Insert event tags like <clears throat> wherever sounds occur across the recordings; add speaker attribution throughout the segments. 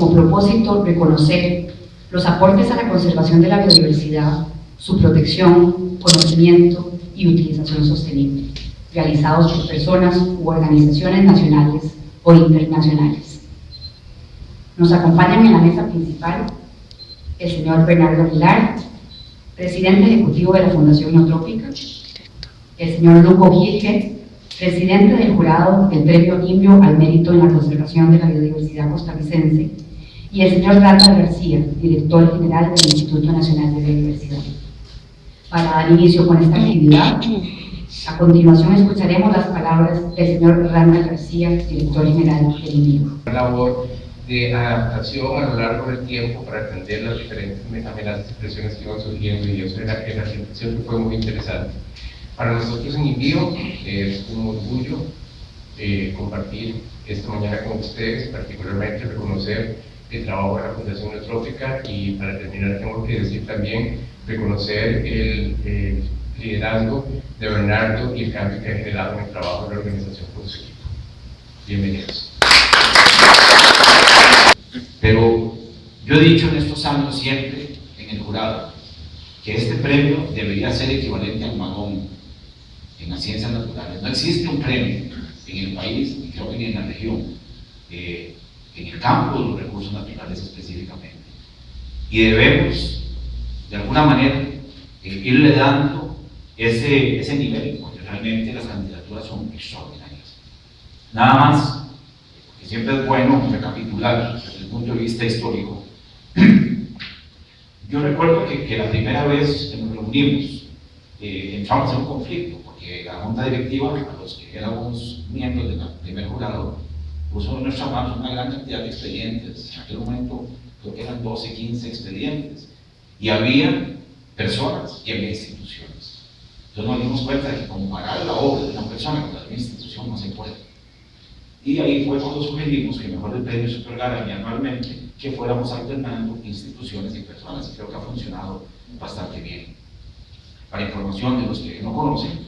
Speaker 1: como propósito reconocer los aportes a la conservación de la biodiversidad, su protección, conocimiento y utilización sostenible, realizados por personas u organizaciones nacionales o internacionales. Nos acompañan en la mesa principal el señor Bernardo Aguilar, presidente ejecutivo de la Fundación Neotrópica, el señor Lugo Gilge, presidente del jurado del Premio Imbio al Mérito en la Conservación de la Biodiversidad Costarricense, y el señor Randall García, director general del Instituto Nacional de Biodiversidad. Para dar inicio con esta actividad, a continuación escucharemos las palabras del señor Randall García, director general del INVIO.
Speaker 2: labor de adaptación a lo largo del tiempo para atender las diferentes amenazas y presiones que iban surgiendo y eso la, en la que fue muy interesante. Para nosotros en Envío es un orgullo eh, compartir esta mañana con ustedes, particularmente reconocer el trabajo de la Fundación Neutrópica y para terminar tengo que decir también reconocer el, el liderazgo de Bernardo y el cambio que ha generado en el trabajo de la organización con su equipo. Bienvenidos.
Speaker 3: Pero yo he dicho en estos años siempre en el jurado que este premio debería ser equivalente al Magón en las ciencias naturales. No existe un premio en el país, y creo que ni en la región, eh, en el campo de los recursos naturales específicamente. Y debemos, de alguna manera, eh, irle dando ese, ese nivel, porque realmente las candidaturas son extraordinarias. Nada más, porque siempre es bueno recapitular desde el punto de vista histórico. <clears throat> Yo recuerdo que, que la primera vez que nos reunimos, eh, entramos en un conflicto, porque la junta directiva, a los que éramos miembros del primer jurado, puso en nuestras manos una gran cantidad de expedientes. En aquel momento creo que eran 12, 15 expedientes. Y había personas y había instituciones. Entonces nos dimos cuenta de que comparar la obra de una persona con la de una institución no se puede. Y ahí fue cuando sugerimos que mejor el premio se otorgara anualmente, que fuéramos alternando instituciones y personas. Y creo que ha funcionado bastante bien. Para información de los que no conocen,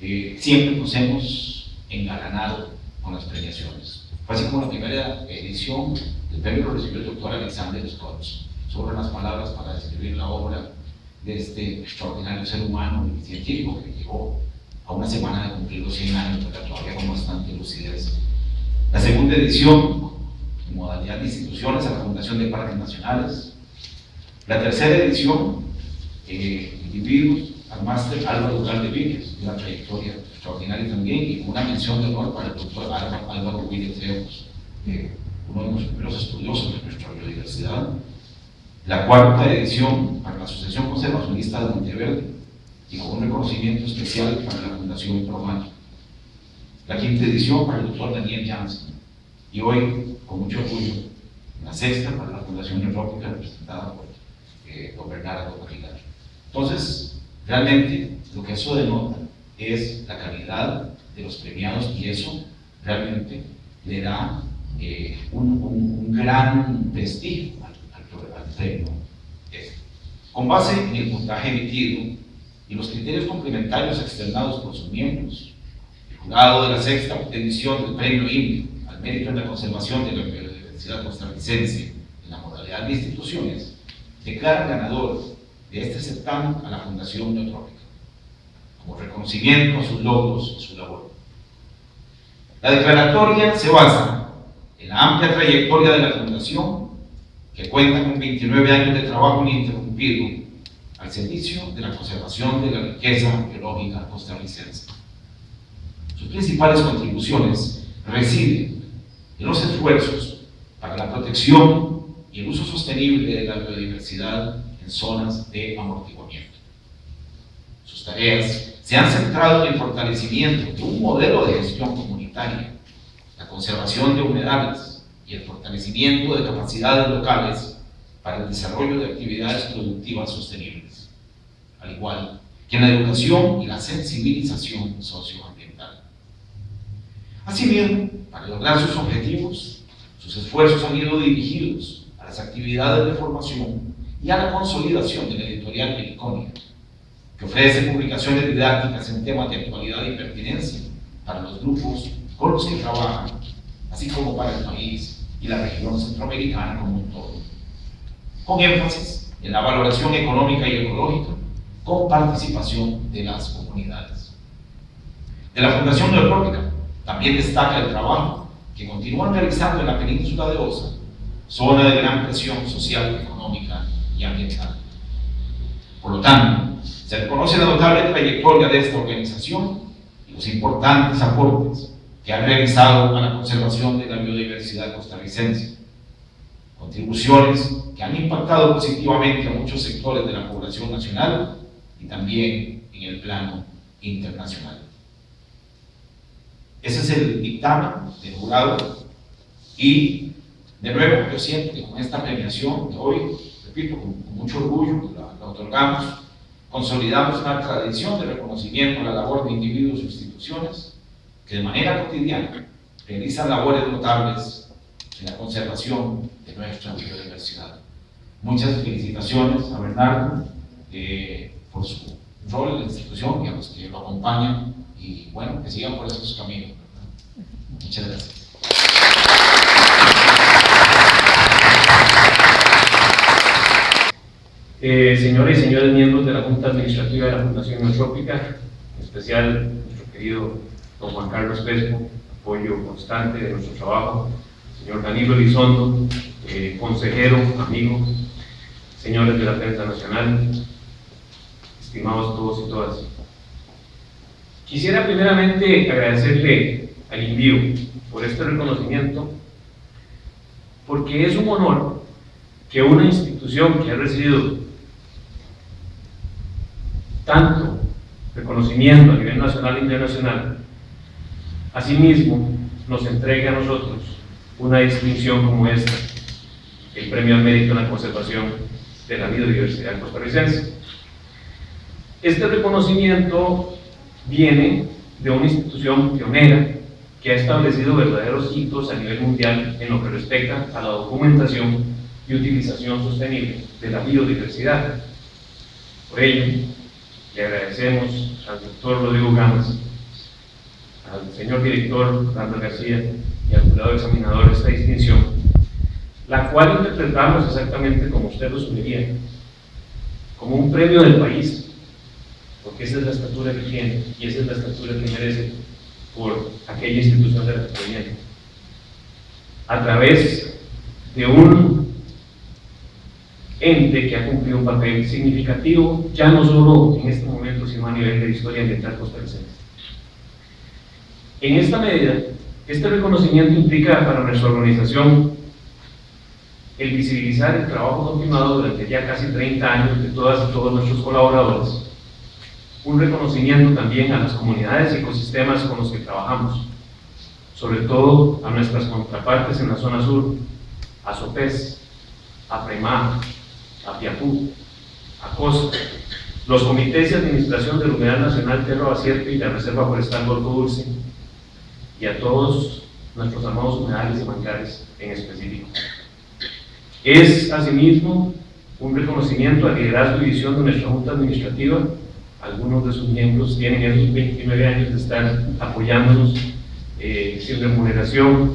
Speaker 3: eh, siempre nos hemos engalanado con las premiaciones. Fue así como la primera edición del premio lo recibió el doctor Alexander Scott, sobre las palabras para describir la obra de este extraordinario ser humano y científico que llegó a una semana de cumplir los 100 años, pero todavía con bastante lucidez. La segunda edición, en modalidad de instituciones, a la Fundación de Parques Nacionales. La tercera edición, eh, individuos, al máster Álvaro Ducal de Víquez, una trayectoria extraordinaria también, y una mención de honor para el doctor Álvaro Williams Leos, eh, uno de los primeros estudiosos de nuestra biodiversidad. La cuarta edición para la Asociación Conservacionista de Monteverde, y con un reconocimiento especial para la Fundación Promayo. La quinta edición para el doctor Daniel Janssen, y hoy, con mucho orgullo, la sexta para la Fundación Neurrópica, representada por eh, don Bernardo Aguilar. Entonces, realmente, lo que eso denota es la calidad de los premiados y eso realmente le da eh, un, un, un, gran prestigio al, al, al premio. Con base en el puntaje emitido y los criterios complementarios externados por sus miembros, el jurado de la sexta edición del premio INDIO al mérito en la conservación de la biodiversidad costarricense en la modalidad de instituciones, declara ganador de este certamen a la Fundación Neotrópica como reconocimiento a sus logros y su labor. La declaratoria se basa en la amplia trayectoria de la Fundación, que cuenta con 29 años de trabajo ininterrumpido al servicio de la conservación de la riqueza biológica costarricense. Sus principales contribuciones residen en los esfuerzos para la protección y el uso sostenible de la biodiversidad zonas de amortiguamiento. Sus tareas se han centrado en el fortalecimiento de un modelo de gestión comunitaria, la conservación de humedales y el fortalecimiento de capacidades locales para el desarrollo de actividades productivas sostenibles, al igual que en la educación y la sensibilización socioambiental. Asimismo, para lograr sus objetivos, sus esfuerzos han ido dirigidos a las actividades de formación y a la consolidación de la editorial Meliconia, que ofrece publicaciones didácticas en temas de actualidad y pertinencia para los grupos con los que trabajan, así como para el país y la región centroamericana como un todo, con énfasis en la valoración económica y ecológica con participación de las comunidades. De la Fundación Neotrópica también destaca el trabajo que continúan realizando en la península de Osa, zona de gran presión social, económica y ambiental. Por lo tanto, se reconoce la notable trayectoria de esta organización y los importantes aportes que han realizado a la conservación de la biodiversidad costarricense. Contribuciones que han impactado positivamente a muchos sectores de la población nacional y también en el plano internacional. Ese es el dictamen del jurado y de nuevo yo siento que con esta premiación de hoy, repito, con, mucho orgullo la, la otorgamos, consolidamos una tradición de reconocimiento a la labor de individuos e instituciones que de manera cotidiana realizan labores notables en la conservación de nuestra biodiversidad. Muchas felicitaciones a Bernardo eh, por su rol en la institución y a los que lo acompañan y bueno, que sigan por esos caminos. Muchas gracias.
Speaker 4: Eh, señores y señores miembros de la Junta Administrativa de la Fundación Neotrópica, en especial nuestro querido don Juan Carlos Pesco, apoyo constante de nuestro trabajo, señor Danilo Elizondo, eh, consejero, amigo, señores de la prensa nacional, estimados todos y todas. Quisiera primeramente agradecerle al envío por este reconocimiento, porque es un honor que una institución que ha recibido tanto reconocimiento a nivel nacional e internacional, asimismo nos entregue a nosotros una distinción como esta, el Premio al Mérito en la Conservación de la Biodiversidad Costarricense. Este reconocimiento viene de una institución pionera que ha establecido verdaderos hitos a nivel mundial en lo que respecta a la documentación y utilización sostenible de la biodiversidad. Por ello, le agradecemos al doctor Rodrigo Gámez, al señor director Randall García y al jurado examinador esta distinción, la cual interpretamos exactamente como usted lo sugería, como un premio del país porque esa es la estatura que tiene y esa es la estatura que merece por aquella institución de la que proviene. A través de un ente que ha cumplido un papel significativo, ya no solo en este momento, sino a nivel de historia ambiental costarricense. En esta medida, este reconocimiento implica para nuestra organización el visibilizar el trabajo continuado durante ya casi 30 años de todas y todos nuestros colaboradores, un reconocimiento también a las comunidades y ecosistemas con los que trabajamos, sobre todo a nuestras contrapartes en la zona sur, a Sopés, a Premá, a Piapú, a Costa, los comités de administración del Humedal Nacional Terra Basierto y la Reserva Forestal Golfo Dulce, y a todos nuestros amados humedales y manglares en específico. Es, asimismo, un reconocimiento al liderazgo y visión de nuestra Junta Administrativa algunos de sus miembros tienen esos 29 años de estar apoyándonos eh, sin remuneración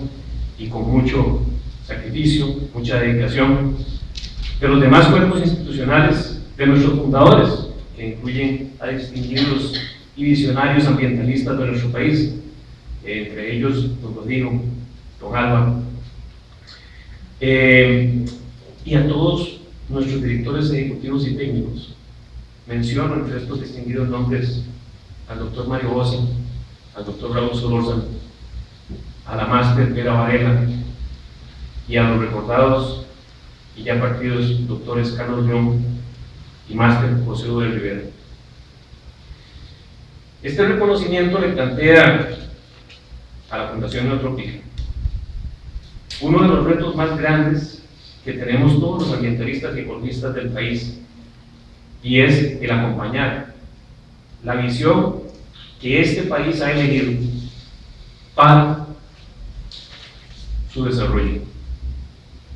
Speaker 4: y con mucho sacrificio, mucha dedicación. De los demás cuerpos institucionales, de nuestros fundadores, que incluyen a distinguidos y visionarios ambientalistas de nuestro país, entre ellos don Rodrigo, don Álvaro, eh, y a todos nuestros directores ejecutivos y técnicos, Menciono entre estos distinguidos nombres al doctor Mario Bossi, al doctor Raúl Solórzano, a la máster Vera Varela y a los recordados y ya partidos doctores Carlos León y máster José Luis Rivera. Este reconocimiento le plantea a la Fundación Neotrópica uno de los retos más grandes que tenemos todos los ambientalistas y ecologistas del país y es el acompañar la visión que este país ha elegido para su desarrollo,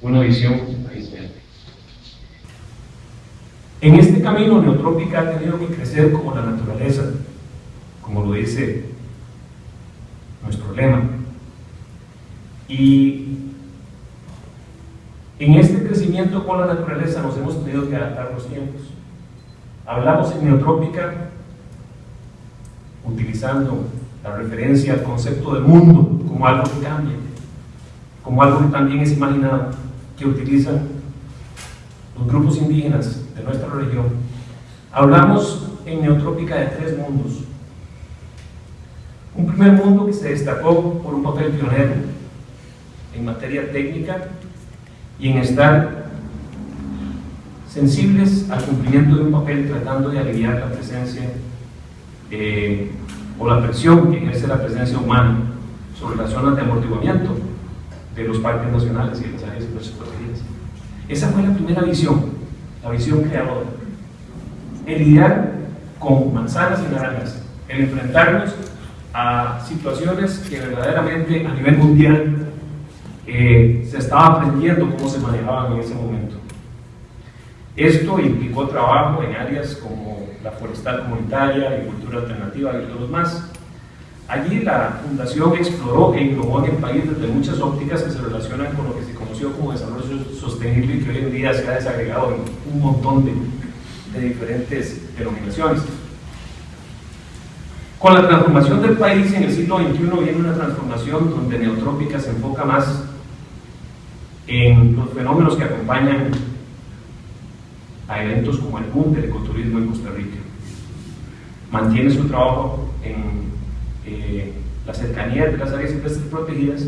Speaker 4: una visión de país verde. En este camino neotrópica ha tenido que crecer como la naturaleza, como lo dice nuestro lema. Y En este crecimiento con la naturaleza nos hemos tenido que adaptar los tiempos. Hablamos en neotrópica utilizando la referencia al concepto de mundo como algo que cambia, como algo que también es imaginado, que utilizan los grupos indígenas de nuestra región. Hablamos en neotrópica de tres mundos. Un primer mundo que se destacó por un papel pionero en materia técnica y en estar sensibles al cumplimiento de un papel tratando de aliviar la presencia eh, o la presión que ejerce la presencia humana sobre las zonas de amortiguamiento de los parques nacionales y las áreas protegidas. Esa fue la primera visión, visión creadora. El lidiar con manzanas y naranjas, el enfrentarnos a situaciones que verdaderamente a nivel mundial eh, se estaba aprendiendo cómo se manejaban en ese momento. Esto implicó trabajo en áreas como la forestal comunitaria, agricultura alternativa y otros más. Allí la Fundación exploró e innovó en el país desde muchas ópticas que se relacionan con lo que se conoció como desarrollo sostenible y que hoy en día se ha desagregado en un montón de, de diferentes denominaciones. Con la transformación del país en el siglo XXI viene una transformación donde Neotrópica se enfoca más en los fenómenos que acompañan a eventos como el boom del ecoturismo en Costa Rica. Mantiene su trabajo en eh, la cercanía de las áreas protegidas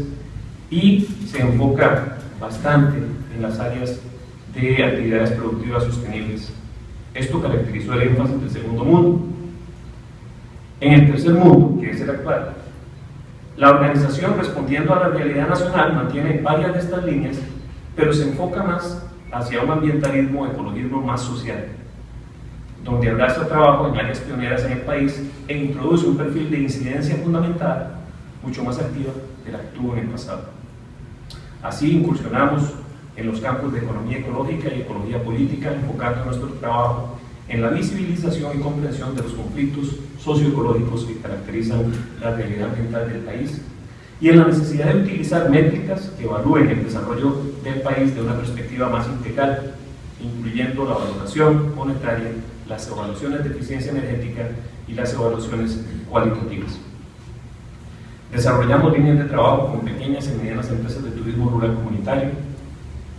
Speaker 4: y se enfoca bastante en las áreas de actividades productivas sostenibles. Esto caracterizó el énfasis del segundo mundo. En el tercer mundo, que es el actual, la organización, respondiendo a la realidad nacional, mantiene varias de estas líneas, pero se enfoca más hacia un ambientalismo, ecologismo más social, donde abraza trabajo en áreas pioneras en el país e introduce un perfil de incidencia fundamental mucho más activa del que tuvo en el pasado. Así incursionamos en los campos de economía ecológica y ecología política, enfocando nuestro trabajo en la visibilización y comprensión de los conflictos socioecológicos que caracterizan la realidad ambiental del país y en la necesidad de utilizar métricas que evalúen el desarrollo del país de una perspectiva más integral, incluyendo la valoración monetaria, las evaluaciones de eficiencia energética y las evaluaciones cualitativas. Desarrollamos líneas de trabajo con pequeñas y medianas empresas de turismo rural comunitario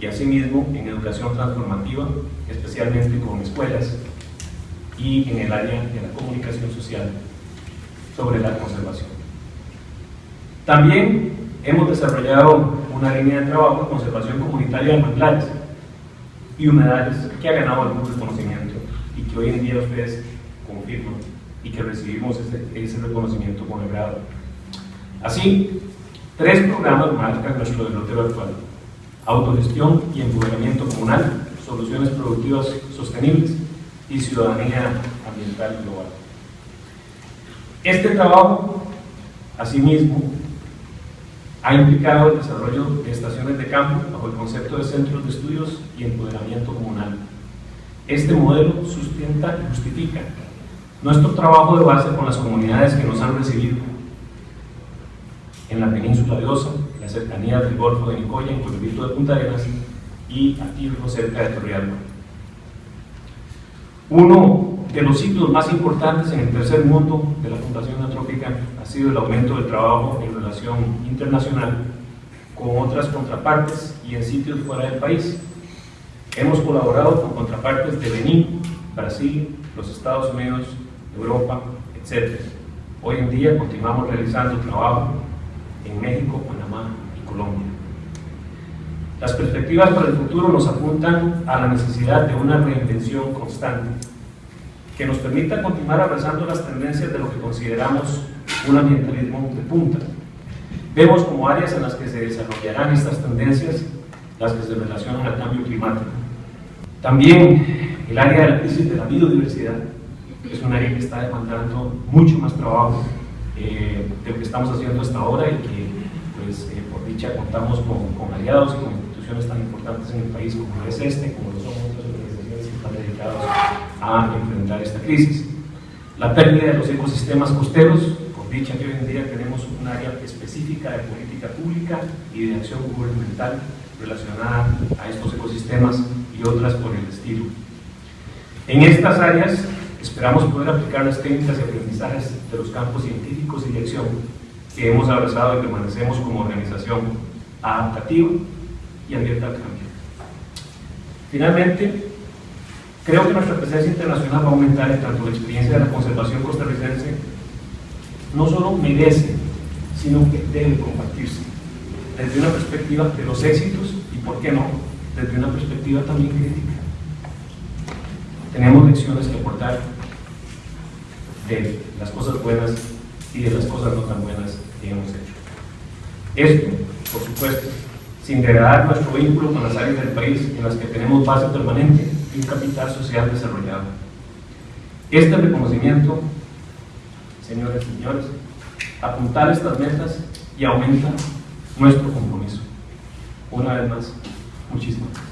Speaker 4: y asimismo en educación transformativa, especialmente con escuelas y en el área de la comunicación social sobre la conservación. También hemos desarrollado una línea de trabajo de conservación comunitaria de manglares y humedales que ha ganado algún reconocimiento que hoy en día ustedes confirman y que recibimos ese, reconocimiento con el grado. Así, tres programas marcan nuestro derrotero actual. Autogestión y empoderamiento comunal, soluciones productivas sostenibles y ciudadanía ambiental global. Este trabajo, asimismo, ha implicado el desarrollo de estaciones de campo bajo el concepto de centros de estudios y empoderamiento comunal. Este modelo sustenta y justifica nuestro trabajo de base con las comunidades que nos han recibido en la península de Osa, la cercanía del Golfo de Nicoya, en Pueblito de Punta Arenas y aquí cerca de Torrealba. Uno de los sitios más importantes en el tercer mundo de la Fundación Antrópica ha sido el aumento del trabajo en relación internacional con otras contrapartes y en sitios fuera del país. Hemos colaborado con contrapartes de Benín, Brasil, los Estados Unidos, Europa, etc. Hoy en día continuamos realizando trabajo en México, Panamá y Colombia. Las perspectivas para el futuro nos apuntan a la necesidad de una reinvención constante que nos permita continuar abrazando las tendencias de lo que consideramos un ambientalismo de punta. Vemos como áreas en las que se desarrollarán estas tendencias las que se relacionan al cambio climático. También el área de la crisis de la biodiversidad es un área que está demandando mucho más trabajo eh, de lo que estamos haciendo hasta ahora y que, pues, eh, por dicha, contamos con, con, aliados y con instituciones tan importantes en el país como es este, como lo son otras organizaciones que están dedicadas a enfrentar esta crisis. La pérdida de los ecosistemas costeros, por dicha que hoy en día tenemos un área específica de política pública y de acción gubernamental relacionada a estos ecosistemas y otras por el estilo. En estas áreas esperamos poder aplicar las técnicas y aprendizajes de los campos científicos y de acción que hemos abrazado y permanecemos como organización adaptativa y abierta al cambio. Finalmente, creo que nuestra presencia internacional va a aumentar en tanto la experiencia de la conservación costarricense no solo merece, sino que debe compartirse desde una perspectiva de los éxitos y, por qué no, desde una perspectiva también crítica. Tenemos lecciones que aportar de las cosas buenas y de las cosas no tan buenas que hemos hecho. Esto, por supuesto, sin degradar nuestro vínculo con las áreas del país en las que tenemos base permanente y un capital social desarrollado. Este reconocimiento, señores y señores, apuntar estas metas y aumenta nuestro compromiso. Una vez más, muchísimas gracias.